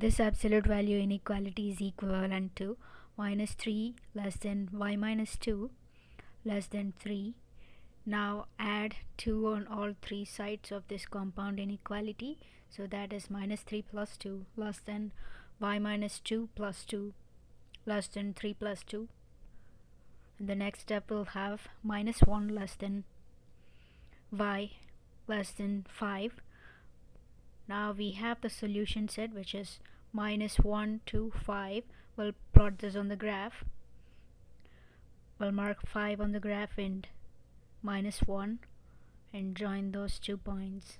this absolute value inequality is equivalent to minus 3 less than y minus 2 less than 3 now add 2 on all three sides of this compound inequality. So that is minus 3 plus 2 less than y minus 2 plus 2 less than 3 plus 2 and the next step will have minus 1 less than y less than 5 now we have the solution set which is minus 1 2 5 we'll plot this on the graph. We'll mark 5 on the graph and minus 1 and join those two points